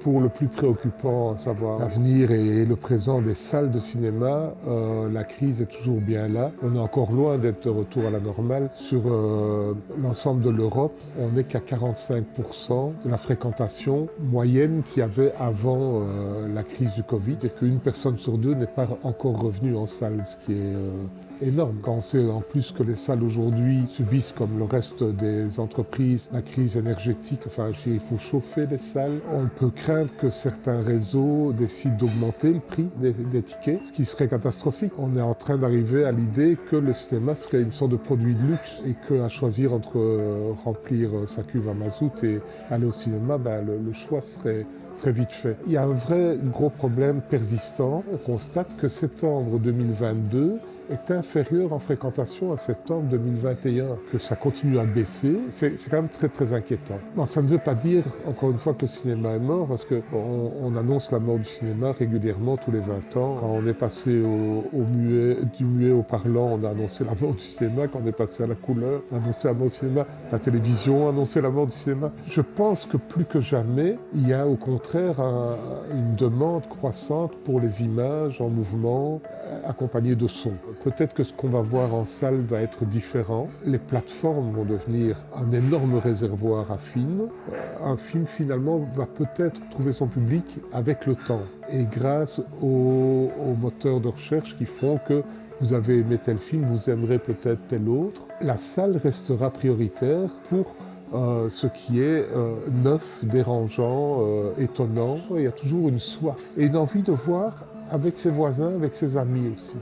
Pour le plus préoccupant, à savoir l'avenir et le présent des salles de cinéma, euh, la crise est toujours bien là. On est encore loin d'être de retour à la normale. Sur euh, l'ensemble de l'Europe, on n'est qu'à 45% de la fréquentation moyenne qu'il y avait avant euh, la crise du Covid et qu'une personne sur deux n'est pas encore revenue en salle, ce qui est énorme. Quand on sait en plus que les salles aujourd'hui subissent, comme le reste des entreprises, la crise énergétique, enfin il faut chauffer les salles, on peut craindre que certains réseaux décident d'augmenter le prix des, tickets, ce qui serait catastrophique. On est en train d'arriver à l'idée que le cinéma serait une sorte de produit de luxe et qu'à choisir entre euh, remplir sa cuve à mazout et aller au cinéma, ben, le, choix serait serait vite fait. Il y a un vrai gros problème persistant. On constate que septembre 2022 est inférieur en fréquentation à septembre 2021, que ça continue à baisser, c'est quand même très très inquiétant. Non, ça ne veut pas dire, encore une fois, que le cinéma est mort, parce qu'on on annonce la mort du cinéma régulièrement tous les 20 ans. Quand on est passé au, muet, du muet au parlant, on a annoncé la mort du cinéma. Quand on est passé à la couleur, on a annoncé la mort du cinéma. La télévision a annoncé la mort du cinéma. Je pense que plus que jamais, il y a au contraire une demande croissante pour les images en mouvement, accompagnées de son. Peut-être que ce qu'on va voir en salle va être différent. Les plateformes vont devenir un énorme réservoir à films. Euh, un film finalement va peut-être trouver son public avec le temps et grâce aux, moteurs de recherche qui font que vous avez aimé tel film, vous aimerez peut-être tel autre. La salle restera prioritaire pour euh, ce qui est euh, neuf, dérangeant, étonnant. Il y a toujours une soif et une envie de voir avec ses voisins, avec ses amis aussi.